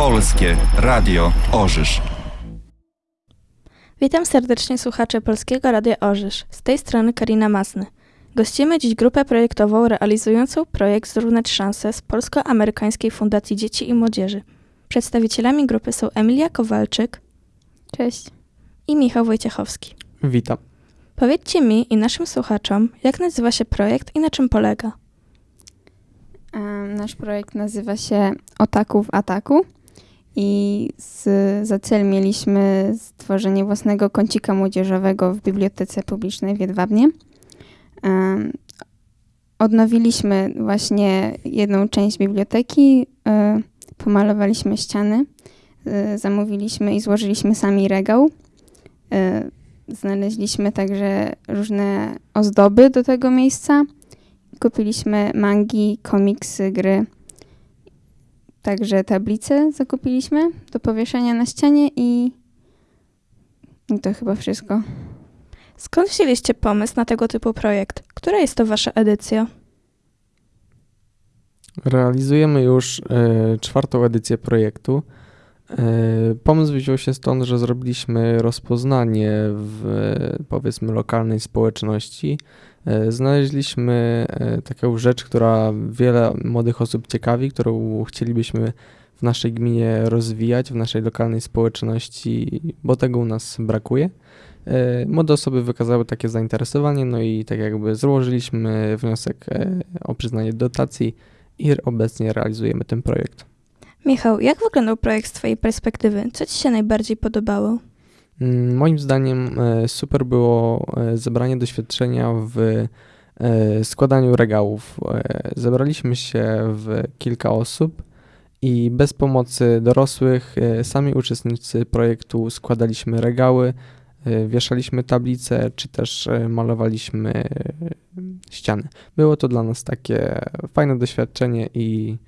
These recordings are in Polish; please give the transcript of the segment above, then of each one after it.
Polskie Radio Orzysz. Witam serdecznie słuchacze Polskiego Radia Orzysz. Z tej strony Karina Masny. Gościmy dziś grupę projektową realizującą projekt Zrównać Szanse z Polsko-Amerykańskiej Fundacji Dzieci i Młodzieży. Przedstawicielami grupy są Emilia Kowalczyk Cześć. i Michał Wojciechowski. Witam. Powiedzcie mi i naszym słuchaczom, jak nazywa się projekt i na czym polega. Nasz projekt nazywa się Otaku w Ataku i z, za cel mieliśmy stworzenie własnego kącika młodzieżowego w Bibliotece Publicznej w Jedwabnie. Odnowiliśmy właśnie jedną część biblioteki, e, pomalowaliśmy ściany, e, zamówiliśmy i złożyliśmy sami regał. E, Znaleźliśmy także różne ozdoby do tego miejsca. Kupiliśmy mangi, komiksy, gry. Także tablice zakupiliśmy do powieszenia na ścianie i, i to chyba wszystko. Skąd wzięliście pomysł na tego typu projekt? Która jest to wasza edycja? Realizujemy już e, czwartą edycję projektu. E, pomysł wziął się stąd, że zrobiliśmy rozpoznanie w powiedzmy lokalnej społeczności. E, znaleźliśmy e, taką rzecz, która wiele młodych osób ciekawi, którą chcielibyśmy w naszej gminie rozwijać, w naszej lokalnej społeczności, bo tego u nas brakuje. Młode osoby wykazały takie zainteresowanie, no i tak jakby złożyliśmy wniosek o przyznanie dotacji i obecnie realizujemy ten projekt. Michał, jak wyglądał projekt z twojej perspektywy? Co ci się najbardziej podobało? Mm, Moim zdaniem e, super było e, zebranie doświadczenia w e, składaniu regałów. Zebraliśmy się w kilka osób i bez pomocy dorosłych sami uczestnicy projektu składaliśmy regały, wieszaliśmy tablice czy też malowaliśmy ściany. Było to dla nas takie fajne doświadczenie i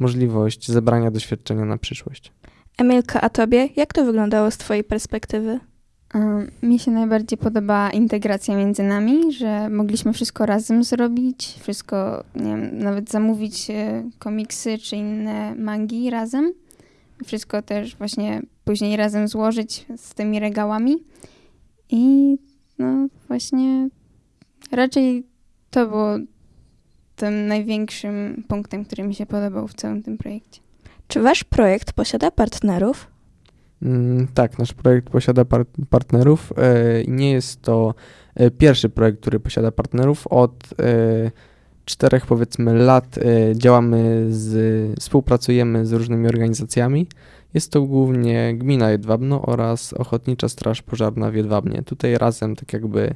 możliwość zebrania doświadczenia na przyszłość. Emilka, a tobie? Jak to wyglądało z twojej perspektywy? Mi się najbardziej podoba integracja między nami, że mogliśmy wszystko razem zrobić, wszystko, nie wiem, nawet zamówić e, komiksy czy inne mangi razem. Wszystko też właśnie później razem złożyć z tymi regałami. I no właśnie raczej to było tym największym punktem, który mi się podobał w całym tym projekcie. Czy wasz projekt posiada partnerów? Mm, Tak, nasz projekt posiada par- partnerów. e, Nie jest to e, pierwszy projekt, który posiada partnerów. Od e, czterech powiedzmy lat e, działamy z, współpracujemy z różnymi organizacjami. Jest to głównie Gmina Jedwabno oraz Ochotnicza Straż Pożarna w Jedwabnie. Tutaj razem tak jakby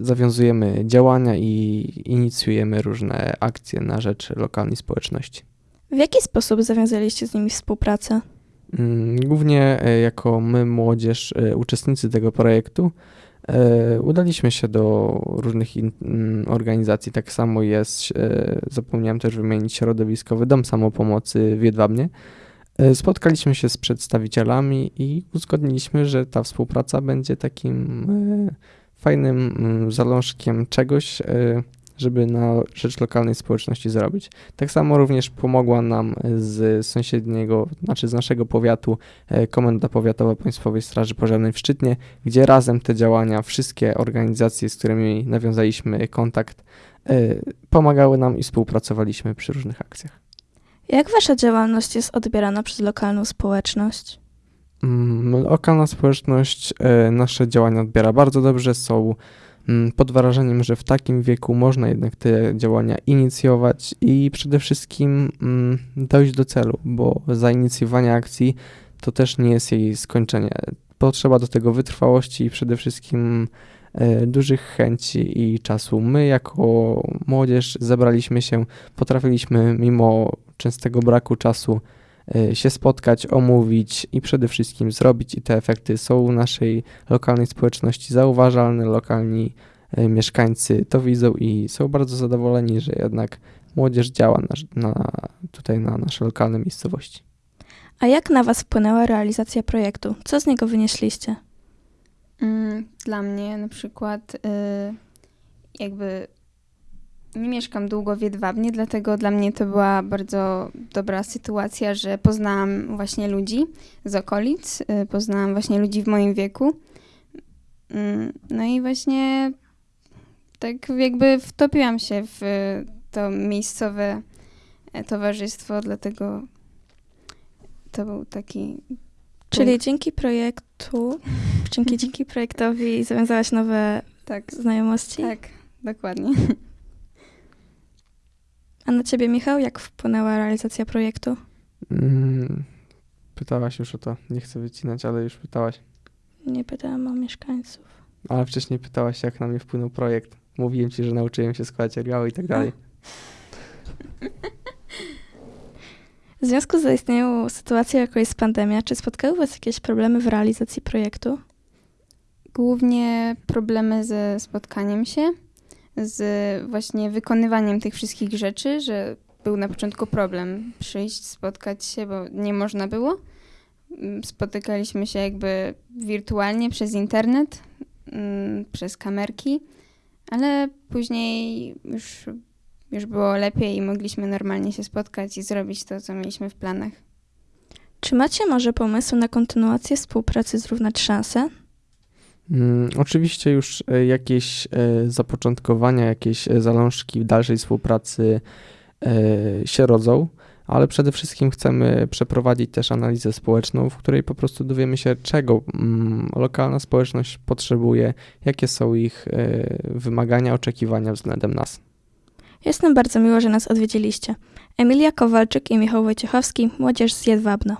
zawiązujemy działania i inicjujemy różne akcje na rzecz lokalnej społeczności. W jaki sposób zawiązaliście z nimi współpracę? Mm, Głównie e, jako my, młodzież, e, uczestnicy tego projektu, e, udaliśmy się do różnych mm, organizacji. Tak samo jest, zapomniałem też wymienić Środowiskowy Dom Samopomocy w Jedwabnie. Spotkaliśmy się z przedstawicielami i uzgodniliśmy, że ta współpraca będzie takim fajnym mm, zalążkiem czegoś, e, żeby na rzecz lokalnej społeczności zrobić. Tak samo również pomogła nam z sąsiedniego, znaczy z naszego powiatu e, Komenda Powiatowa Państwowej Straży Pożarnej w Szczytnie, gdzie razem te działania, wszystkie organizacje, z którymi nawiązaliśmy kontakt, e, pomagały nam i współpracowaliśmy przy różnych akcjach. Jak wasza działalność jest odbierana przez lokalną społeczność? Mm, Lokalna społeczność e, nasze działania odbiera bardzo dobrze, są mm, pod wrażeniem, że w takim wieku można jednak te działania inicjować i przede wszystkim mm, dojść do celu, bo zainicjowanie akcji to też nie jest jej skończenie. Potrzeba do tego wytrwałości i przede wszystkim e, dużych chęci i czasu. My jako młodzież zebraliśmy się, potrafiliśmy mimo częstego braku czasu się spotkać, omówić i przede wszystkim zrobić i te efekty są w naszej lokalnej społeczności zauważalne, lokalni e, mieszkańcy to widzą i są bardzo zadowoleni, że jednak młodzież działa na, na, tutaj na nasze lokalne miejscowości. A jak na was wpłynęła realizacja projektu? Co z niego wynieśliście? Mm, Dla mnie na przykład y, jakby Nie mieszkam długo w Jedwabnie, dlatego dla mnie to była bardzo dobra sytuacja, że poznałam właśnie ludzi z okolic, y, poznałam właśnie ludzi w moim wieku. Mm, No i właśnie tak jakby wtopiłam się w to miejscowe e, towarzystwo, dlatego to był taki Czyli punkt. dzięki projektu, dzięki, dzięki projektowi zawiązałaś nowe Tak, znajomości? tak, dokładnie. A na ciebie, Michał, jak wpłynęła realizacja projektu? Mm, pytałaś już o to. Nie chcę wycinać, ale już pytałaś. Nie pytałam o mieszkańców. Ale wcześniej pytałaś, jak na mnie wpłynął projekt. Mówiłem ci, że nauczyłem się składać regału i tak dalej. W związku z zaistniałą sytuacją, jaką jest pandemia, czy spotkały was jakieś problemy w realizacji projektu? Głównie problemy ze spotkaniem się, z właśnie wykonywaniem tych wszystkich rzeczy, że był na początku problem przyjść, spotkać się, bo nie można było. Mm, Spotykaliśmy się jakby wirtualnie przez internet, mm, przez kamerki, ale później już, już było lepiej i mogliśmy normalnie się spotkać i zrobić to, co mieliśmy w planach. Czy macie może pomysł na kontynuację współpracy Zrównać Szanse? Mm, oczywiście już e, jakieś e, zapoczątkowania, jakieś e, zalążki dalszej współpracy się rodzą, ale przede wszystkim chcemy przeprowadzić też analizę społeczną, w której po prostu dowiemy się, czego mm, lokalna społeczność potrzebuje, jakie są ich wymagania, oczekiwania względem nas. Jest nam bardzo miło, że nas odwiedziliście. Emilia Kowalczyk i Michał Wojciechowski, Młodzież z Jedwabna.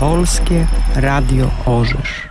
Polskie Radio Orzysz.